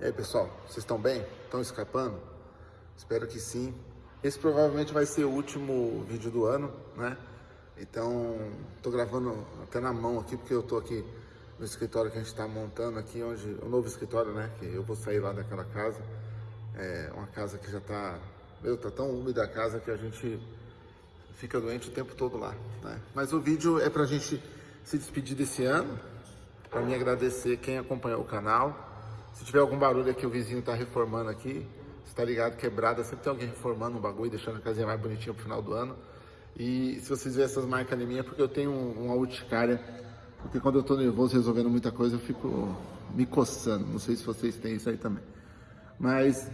E aí, pessoal, vocês estão bem? Estão escapando? Espero que sim. Esse provavelmente vai ser o último vídeo do ano, né? Então, tô gravando até na mão aqui, porque eu tô aqui no escritório que a gente está montando aqui, onde o novo escritório, né? Que eu vou sair lá daquela casa. É uma casa que já tá, meu, tá tão úmida a casa que a gente fica doente o tempo todo lá, né? Mas o vídeo é pra gente se despedir desse ano, para mim agradecer quem acompanhou o canal, se tiver algum barulho aqui, o vizinho tá reformando aqui, você tá ligado, quebrada, sempre tem alguém reformando um bagulho, deixando a casinha mais bonitinha pro final do ano. E se vocês verem essas marcas em mim, é porque eu tenho uma urticária, porque quando eu tô nervoso resolvendo muita coisa, eu fico me coçando. Não sei se vocês têm isso aí também. Mas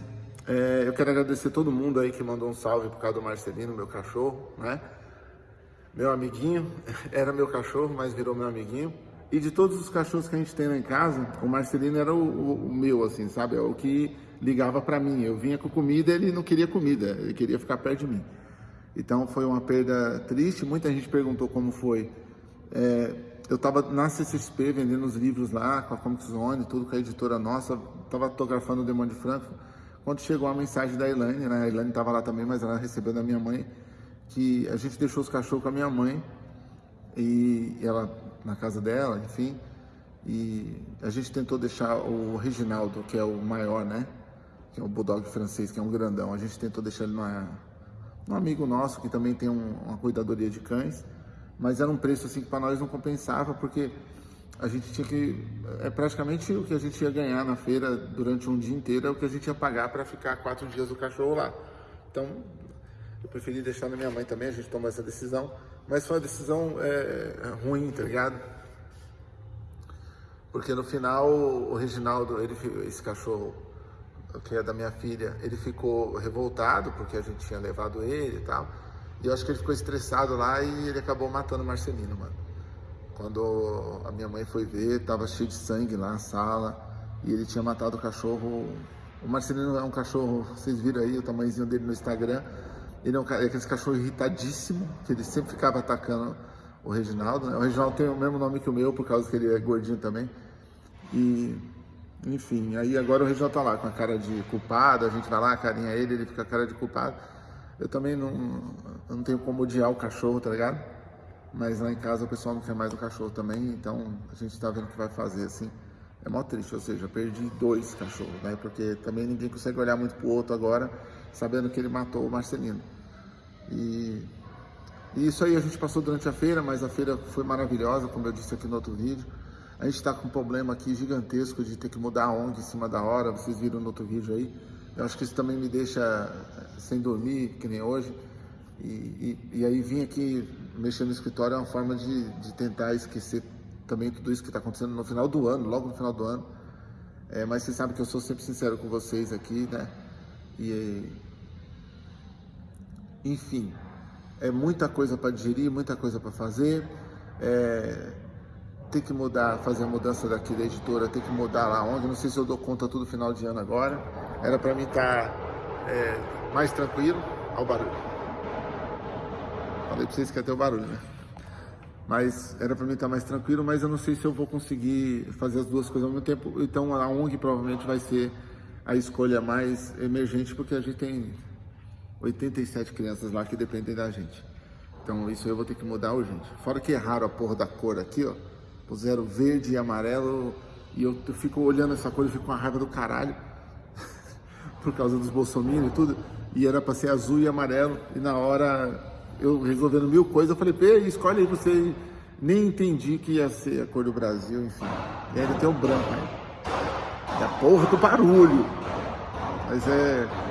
é, eu quero agradecer todo mundo aí que mandou um salve por causa do Marcelino, meu cachorro, né? Meu amiguinho, era meu cachorro, mas virou meu amiguinho. E de todos os cachorros que a gente tem lá em casa, o Marcelino era o, o, o meu, assim, sabe? É o que ligava para mim. Eu vinha com comida, ele não queria comida, ele queria ficar perto de mim. Então foi uma perda triste. Muita gente perguntou como foi. É, eu estava na CCXP vendendo os livros lá com a Comic Zone, tudo com a editora nossa. Estava autografando o Demônio de Franco. Quando chegou a mensagem da Elaine, né? A Elaine estava lá também, mas ela recebeu da minha mãe que a gente deixou os cachorros com a minha mãe e ela na casa dela, enfim. E a gente tentou deixar o Reginaldo, que é o maior, né? Que é o bulldog francês, que é um grandão. A gente tentou deixar ele numa, num amigo nosso que também tem um, uma cuidadoria de cães, mas era um preço assim que para nós não compensava, porque a gente tinha que é praticamente o que a gente ia ganhar na feira durante um dia inteiro é o que a gente ia pagar para ficar quatro dias do cachorro lá. Então eu preferi deixar na minha mãe também, a gente tomou essa decisão, mas foi uma decisão é, ruim, tá ligado? Porque no final o Reginaldo, ele, esse cachorro que é da minha filha, ele ficou revoltado porque a gente tinha levado ele e tal. E eu acho que ele ficou estressado lá e ele acabou matando o Marcelino, mano. Quando a minha mãe foi ver, tava cheio de sangue lá na sala e ele tinha matado o cachorro. O Marcelino é um cachorro, vocês viram aí o tamanhozinho dele no Instagram. Ele é, um, é aquele cachorro irritadíssimo, que ele sempre ficava atacando o Reginaldo. Né? O Reginaldo tem o mesmo nome que o meu, por causa que ele é gordinho também. E, enfim, aí agora o Reginaldo tá lá com a cara de culpado, a gente vai lá, carinha ele, ele fica com a cara de culpado. Eu também não, não tenho como odiar o cachorro, tá ligado? Mas lá em casa o pessoal não quer mais o cachorro também, então a gente tá vendo o que vai fazer, assim. É mó triste, ou seja, perdi dois cachorros, né? Porque também ninguém consegue olhar muito pro outro agora, sabendo que ele matou o Marcelino. E, e, isso aí a gente passou durante a feira, mas a feira foi maravilhosa, como eu disse aqui no outro vídeo. A gente está com um problema aqui gigantesco de ter que mudar a ONG em cima da hora, vocês viram no outro vídeo aí. Eu acho que isso também me deixa eh, sem dormir, que nem hoje. E, e, e aí vim aqui mexer no escritório é uma forma de, de tentar esquecer também tudo isso que está acontecendo no final do ano, logo no final do ano. É, mas vocês sabem que eu sou sempre sincero com vocês aqui, né? E, enfim, é muita coisa para digerir, muita coisa para fazer. É, tem que mudar, fazer a mudança daqui da editora, tem que mudar lá onde. Não sei se eu dou conta tudo final de ano agora. Era para mim estar tá, é, mais tranquilo. Olha o barulho. Falei para vocês que ter o barulho, né? Mas era para mim estar tá mais tranquilo, mas eu não sei se eu vou conseguir fazer as duas coisas ao mesmo tempo. Então a ONG provavelmente vai ser a escolha mais emergente, porque a gente tem 87 crianças lá que dependem da gente. Então isso eu vou ter que mudar urgente. Fora que erraram a porra da cor aqui, ó. Puseram verde e amarelo. E eu, fico olhando essa cor e fico com a raiva do caralho. por causa dos bolsominions e tudo. E era pra ser azul e amarelo. E na hora, eu resolvendo mil coisas, eu falei, pê, escolhe aí você. Nem entendi que ia ser a cor do Brasil, enfim. E ainda tem o branco aí. E a porra do barulho. Mas é...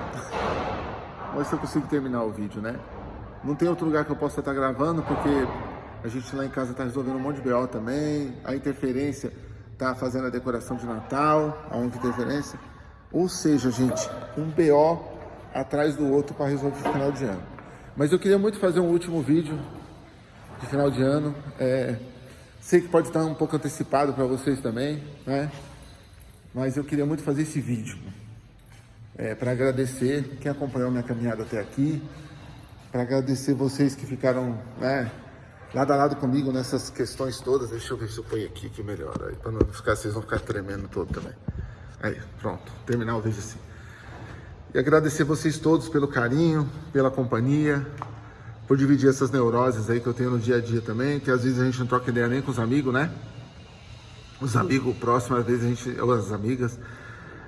Vamos ver se eu consigo terminar o vídeo, né? Não tem outro lugar que eu possa estar gravando, porque a gente lá em casa está resolvendo um monte de BO também. A interferência está fazendo a decoração de Natal, a ONG Interferência. Ou seja, gente, um BO atrás do outro para resolver o final de ano. Mas eu queria muito fazer um último vídeo de final de ano. É, sei que pode estar um pouco antecipado para vocês também, né? Mas eu queria muito fazer esse vídeo é, para agradecer quem acompanhou minha caminhada até aqui, para agradecer vocês que ficaram né, lado a lado comigo nessas questões todas. Deixa eu ver se eu ponho aqui que melhor, para não ficar, vocês vão ficar tremendo todo também. Aí, pronto, terminar o vídeo assim. E agradecer vocês todos pelo carinho, pela companhia, por dividir essas neuroses aí que eu tenho no dia a dia também, que às vezes a gente não troca ideia nem com os amigos, né? Os amigos próximos, às vezes a gente, ou as amigas,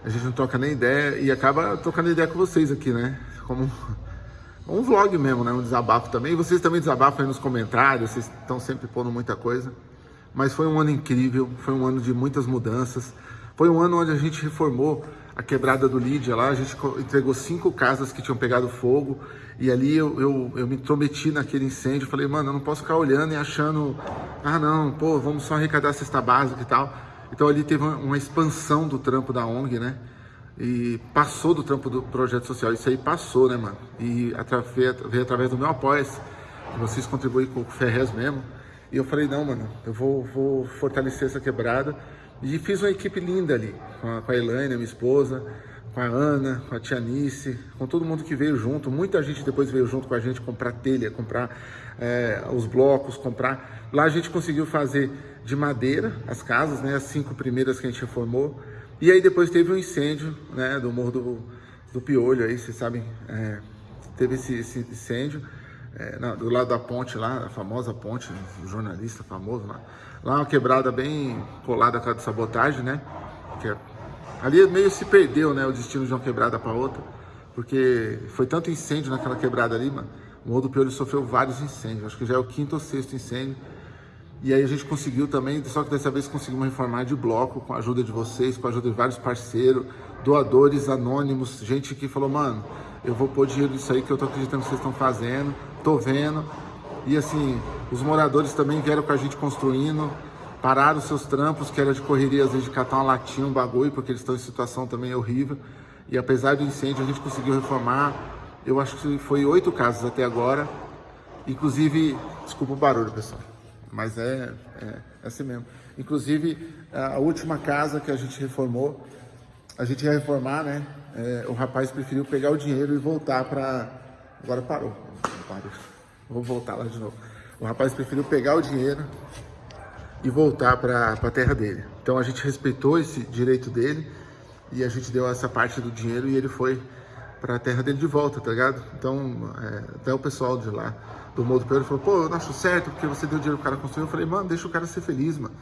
a gente não troca nem ideia e acaba trocando ideia com vocês aqui, né? Como um vlog mesmo, né? Um desabafo também. E vocês também desabafam aí nos comentários, vocês estão sempre pondo muita coisa. Mas foi um ano incrível, foi um ano de muitas mudanças. Foi um ano onde a gente reformou a quebrada do Lídia lá, a gente entregou cinco casas que tinham pegado fogo e ali eu, eu, eu me intrometi naquele incêndio, falei, mano, eu não posso ficar olhando e achando, ah não, pô, vamos só arrecadar a cesta básica e tal. Então ali teve uma, expansão do trampo da ONG, né? E passou do trampo do projeto social, isso aí passou, né, mano? E através, veio através do meu apoio, vocês contribuem com o Ferrez mesmo. E eu falei, não, mano, eu vou, vou fortalecer essa quebrada. E fiz uma equipe linda ali, com a, com a Elaine, minha esposa, com a Ana, com a Tia Nice, com todo mundo que veio junto. Muita gente depois veio junto com a gente comprar telha, comprar é, os blocos, comprar. Lá a gente conseguiu fazer de madeira as casas, né, as cinco primeiras que a gente reformou. E aí depois teve um incêndio né, do Morro do, do Piolho, aí vocês sabem, é, teve esse, esse incêndio é, do lado da ponte lá, a famosa ponte, o jornalista famoso lá. Lá uma quebrada bem colada com a de sabotagem, né? Que é, ali meio se perdeu, né, o destino de uma quebrada para outra, porque foi tanto incêndio naquela quebrada ali, mano. O Morro do Piolho sofreu vários incêndios, acho que já é o quinto ou sexto incêndio. E aí a gente conseguiu também, só que dessa vez conseguimos reformar de bloco, com a ajuda de vocês, com a ajuda de vários parceiros, doadores anônimos, gente que falou, mano, eu vou pôr dinheiro nisso aí que eu tô acreditando que vocês estão fazendo, tô vendo. E assim, os moradores também vieram com a gente construindo, pararam seus trampos, que era de correria, às vezes de catar uma latinha, um bagulho, porque eles estão em situação também horrível. E apesar do incêndio, a gente conseguiu reformar, eu acho que foi oito casas até agora. Inclusive, desculpa o barulho, pessoal, mas é, é, é assim mesmo. Inclusive, a última casa que a gente reformou, a gente ia reformar, né? É, o rapaz preferiu pegar o dinheiro e voltar para... Agora parou. parou. Vou voltar lá de novo. O rapaz preferiu pegar o dinheiro e voltar para a terra dele. Então a gente respeitou esse direito dele e a gente deu essa parte do dinheiro e ele foi para a terra dele de volta, tá ligado? Então, é, até o pessoal de lá, do Morro do Pedro, falou, pô, eu não acho certo porque você deu dinheiro pro cara construir. Eu falei, mano, deixa o cara ser feliz, mano.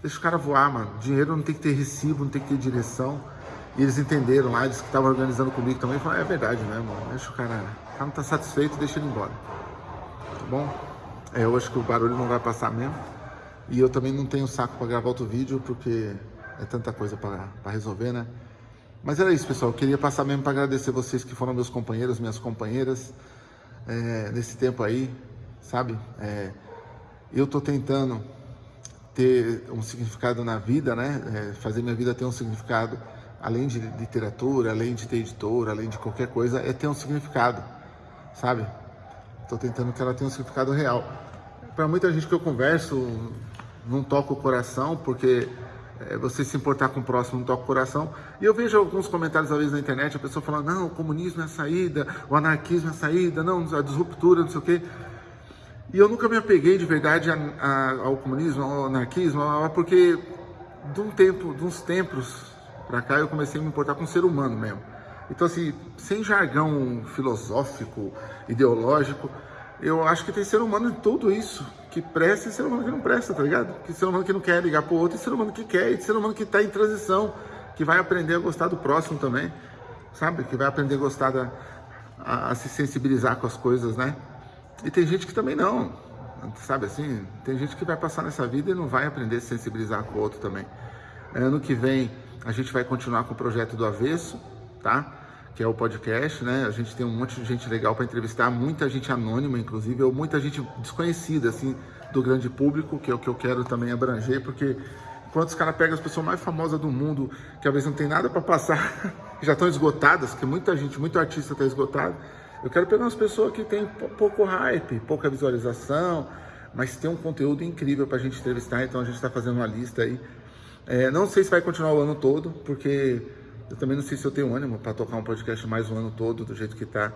Deixa o cara voar, mano. Dinheiro não tem que ter recibo, não tem que ter direção. E eles entenderam lá, eles que estavam organizando comigo também, falaram, é verdade mesmo, deixa o cara, o cara não tá satisfeito, deixa ele embora. Tá bom? É, eu acho que o barulho não vai passar mesmo. E eu também não tenho saco para gravar outro vídeo, porque é tanta coisa para resolver, né? Mas era isso, pessoal. Eu queria passar mesmo para agradecer vocês que foram meus companheiros, minhas companheiras, é, nesse tempo aí, sabe? É, eu tô tentando ter um significado na vida, né? É, fazer minha vida ter um significado, além de literatura, além de ter editora, além de qualquer coisa, é ter um significado, sabe? Estou tentando que ela tenha um significado real. Para muita gente que eu converso, não toca o coração, porque é, você se importar com o próximo não toca o coração. E eu vejo alguns comentários, às vezes, na internet, a pessoa falando, não, o comunismo é a saída, o anarquismo é a saída, não, a disruptura, não sei o quê. E eu nunca me apeguei de verdade a, a, ao comunismo, ao anarquismo, porque de um tempo, de uns tempos para cá, eu comecei a me importar com o ser humano mesmo. Então, assim, sem jargão filosófico, ideológico, eu acho que tem ser humano de tudo isso, que presta e ser humano que não presta, tá ligado? Que ser humano que não quer ligar pro outro e ser humano que quer, e ser humano que tá em transição, que vai aprender a gostar do próximo também, sabe? Que vai aprender a gostar da, a, a se sensibilizar com as coisas, né? E tem gente que também não, sabe assim? Tem gente que vai passar nessa vida e não vai aprender a se sensibilizar com o outro também. Ano que vem a gente vai continuar com o projeto do Avesso, tá? Que é o podcast, né? A gente tem um monte de gente legal para entrevistar, muita gente anônima, inclusive, ou muita gente desconhecida, assim, do grande público, que é o que eu quero também abranger, porque enquanto os caras pegam as pessoas mais famosas do mundo, que às vezes não tem nada para passar, já estão esgotadas, que muita gente, muito artista está esgotado, eu quero pegar umas pessoas que têm pouco hype, pouca visualização, mas tem um conteúdo incrível para a gente entrevistar, então a gente está fazendo uma lista aí. É, não sei se vai continuar o ano todo, porque eu também não sei se eu tenho ânimo para tocar um podcast mais o ano todo, do jeito que tá,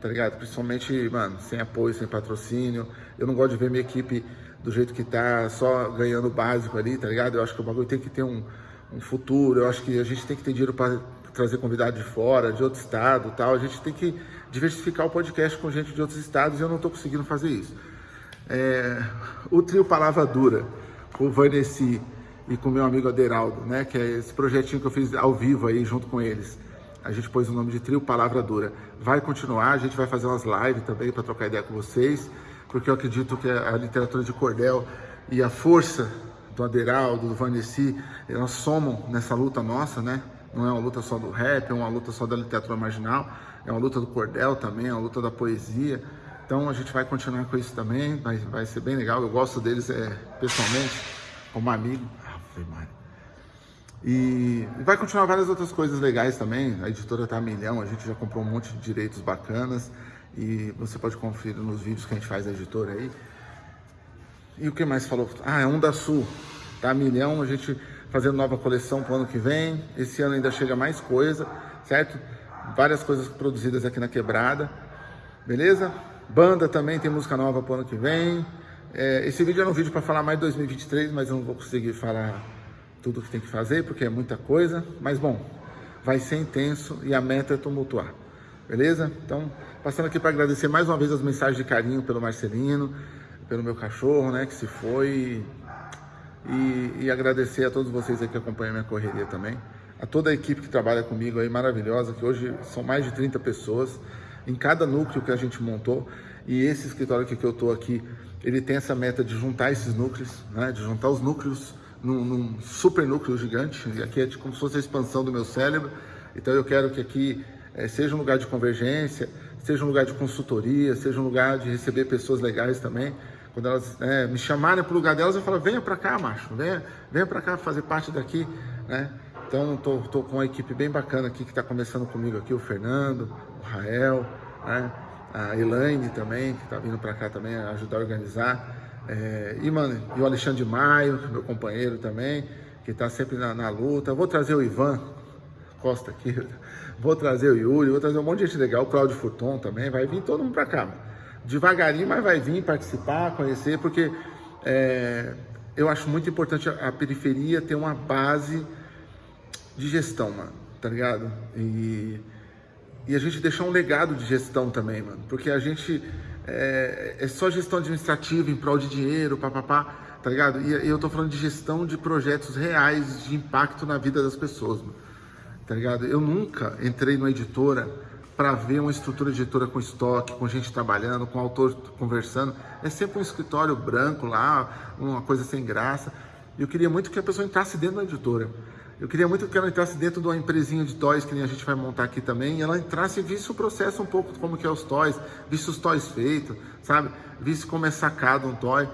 tá ligado? Principalmente, mano, sem apoio, sem patrocínio. Eu não gosto de ver minha equipe do jeito que tá, só ganhando básico ali, tá ligado? Eu acho que o bagulho tem que ter um, um futuro. Eu acho que a gente tem que ter dinheiro para trazer convidado de fora, de outro estado tal. A gente tem que diversificar o podcast com gente de outros estados e eu não estou conseguindo fazer isso. É, o trio Palavra Dura, com o Vanessa e com meu amigo Aderaldo, né? Que é esse projetinho que eu fiz ao vivo aí junto com eles. A gente pôs o nome de trio Palavra Dura. Vai continuar, a gente vai fazer umas lives também para trocar ideia com vocês, porque eu acredito que a literatura de cordel e a força do Aderaldo, do Vanessa, elas somam nessa luta nossa, né? Não é uma luta só do rap, é uma luta só da literatura marginal, é uma luta do cordel também, é uma luta da poesia. Então a gente vai continuar com isso também, vai, vai ser bem legal. Eu gosto deles é, pessoalmente, como amigo. E vai continuar várias outras coisas legais também. A editora tá a milhão, a gente já comprou um monte de direitos bacanas. E você pode conferir nos vídeos que a gente faz da editora aí. E o que mais falou? Ah, é um da Sul. Tá a milhão, a gente fazendo nova coleção pro ano que vem. Esse ano ainda chega mais coisa, certo? Várias coisas produzidas aqui na Quebrada. Beleza? Banda também tem música nova pro ano que vem. É, esse vídeo era um vídeo para falar mais de 2023, mas eu não vou conseguir falar tudo que tem que fazer, porque é muita coisa. Mas bom, vai ser intenso e a meta é tumultuar. Beleza? Então, passando aqui para agradecer mais uma vez as mensagens de carinho pelo Marcelino, pelo meu cachorro, né, que se foi. E, e agradecer a todos vocês aí que acompanham minha correria também. A toda a equipe que trabalha comigo aí, maravilhosa, que hoje são mais de 30 pessoas em cada núcleo que a gente montou. E esse escritório aqui que eu estou aqui, ele tem essa meta de juntar esses núcleos, né? de juntar os núcleos num, num super núcleo gigante. E aqui é como se fosse a expansão do meu cérebro. Então eu quero que aqui é, seja um lugar de convergência, seja um lugar de consultoria, seja um lugar de receber pessoas legais também. Quando elas é, me chamarem para o lugar delas, eu falo, venha para cá, macho, venha, venha para cá fazer parte daqui, né? Então, estou com uma equipe bem bacana aqui que está começando comigo aqui, o Fernando, o Rael, né? A Elaine também, que está vindo para cá também ajudar a organizar. É, e, mano, e o Alexandre Maio, é meu companheiro também, que está sempre na, na, luta. Vou trazer o Ivan Costa aqui, vou trazer o Yuri, vou trazer um monte de gente legal, o Claudio Furton também, vai vir todo mundo para cá. Mano. Devagarinho, mas vai vir participar, conhecer, porque é, eu acho muito importante a, a periferia ter uma base de gestão, mano, tá ligado? E, e a gente deixar um legado de gestão também, mano, porque a gente é, é só gestão administrativa em prol de dinheiro, papapá, tá ligado? E, e eu tô falando de gestão de projetos reais de impacto na vida das pessoas, mano, tá ligado? Eu nunca entrei numa editora para ver uma estrutura de editora com estoque, com gente trabalhando, com autor conversando. É sempre um escritório branco lá, uma coisa sem graça. E eu queria muito que a pessoa entrasse dentro da editora. Eu queria muito que ela entrasse dentro de uma empresinha de toys que nem a gente vai montar aqui também, ela entrasse e visse o processo um pouco como que é os toys, visse os toys feitos, sabe? Visse como é sacado um toy.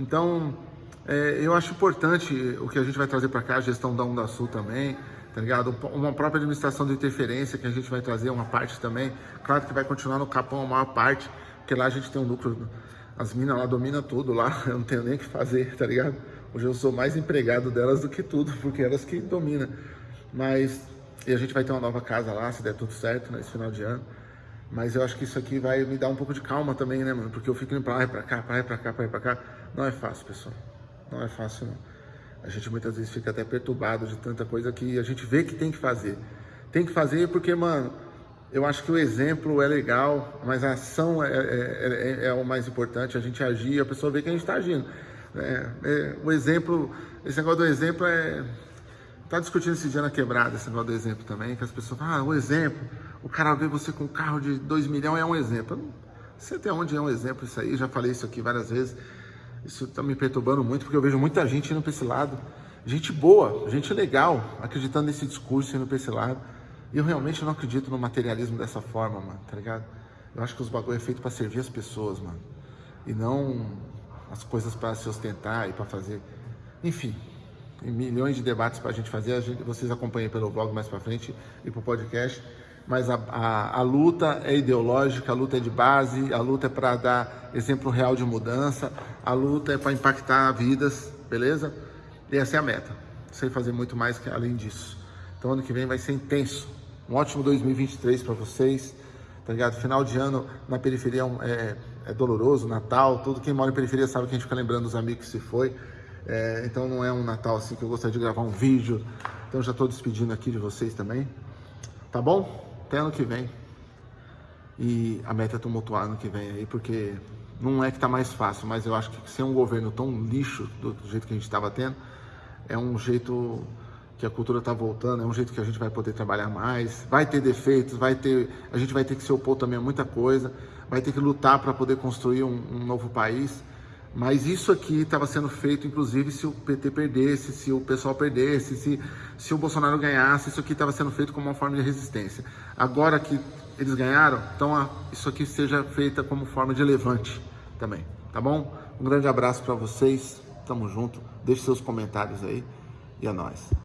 Então, é, eu acho importante o que a gente vai trazer para cá, a gestão da Onda Sul também, tá ligado? Uma própria administração de interferência que a gente vai trazer uma parte também. Claro que vai continuar no Capão a maior parte, porque lá a gente tem um lucro, as minas lá dominam tudo lá, eu não tenho nem o que fazer, tá ligado? Hoje eu sou mais empregado delas do que tudo, porque elas que dominam. Mas, e a gente vai ter uma nova casa lá, se der tudo certo, nesse final de ano. Mas eu acho que isso aqui vai me dar um pouco de calma também, né, mano? Porque eu fico indo pra lá e pra cá, pra lá e pra cá, pra lá e pra cá. Não é fácil, pessoal. Não é fácil, não. A gente muitas vezes fica até perturbado de tanta coisa que a gente vê que tem que fazer. Tem que fazer porque, mano, eu acho que o exemplo é legal, mas a ação é, é, é, é o mais importante. A gente agir, a pessoa vê que a gente tá agindo. É, é, o exemplo, esse negócio do exemplo é. Tá discutindo esse dia na quebrada, esse negócio do exemplo também, que as pessoas falam, ah, o exemplo, o cara vê você com um carro de 2 milhões é um exemplo. não sei até onde é um exemplo isso aí, já falei isso aqui várias vezes. Isso tá me perturbando muito, porque eu vejo muita gente indo para esse lado. Gente boa, gente legal, acreditando nesse discurso indo para esse lado. Eu realmente não acredito no materialismo dessa forma, mano, tá ligado? Eu acho que os bagulho é feito para servir as pessoas, mano. E não as coisas para se ostentar e para fazer. Enfim, milhões de debates para a gente fazer. A gente, vocês acompanhem pelo blog mais para frente e para o podcast. Mas a, a, a, luta é ideológica, a luta é de base, a luta é para dar exemplo real de mudança, a luta é para impactar vidas, beleza? E essa é a meta. Sem fazer muito mais que além disso. Então ano que vem vai ser intenso. Um ótimo 2023 para vocês tá ligado? Final de ano na periferia é, é, é, doloroso, Natal, todo quem mora em periferia sabe que a gente fica lembrando dos amigos que se foi. É, então não é um Natal assim que eu gostaria de gravar um vídeo Então já estou despedindo aqui de vocês também. Tá bom? Até ano que vem. E a meta é tumultuar ano que vem aí, porque não é que tá mais fácil, mas eu acho que ser um governo tão lixo do jeito que a gente estava tendo, é um jeito que a cultura está voltando, é um jeito que a gente vai poder trabalhar mais, vai ter defeitos, vai ter, a gente vai ter que se opor também a muita coisa, vai ter que lutar para poder construir um, um, novo país. Mas isso aqui estava sendo feito, inclusive, se o PT perdesse, se o pessoal perdesse, se, se o Bolsonaro ganhasse, isso aqui estava sendo feito como uma forma de resistência. Agora que eles ganharam, então isso aqui seja feita como forma de levante também, tá bom? Um grande abraço para vocês, tamo junto, deixe seus comentários aí e é nóis.